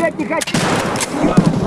блядь, не хочу.